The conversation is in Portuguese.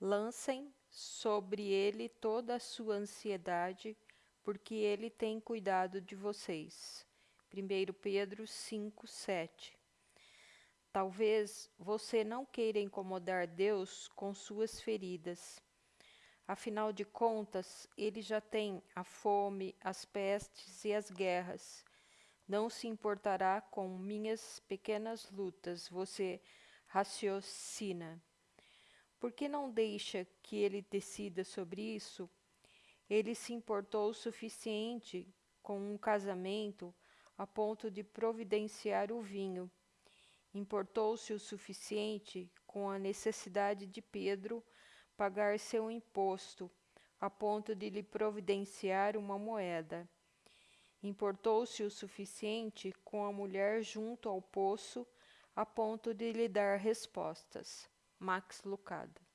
Lancem sobre ele toda a sua ansiedade, porque ele tem cuidado de vocês. 1 Pedro 5, 7 Talvez você não queira incomodar Deus com suas feridas. Afinal de contas, ele já tem a fome, as pestes e as guerras. Não se importará com minhas pequenas lutas, você raciocina. Por que não deixa que ele decida sobre isso? Ele se importou o suficiente com um casamento a ponto de providenciar o vinho. Importou-se o suficiente com a necessidade de Pedro pagar seu imposto, a ponto de lhe providenciar uma moeda. Importou-se o suficiente com a mulher junto ao poço, a ponto de lhe dar respostas. Max Lucado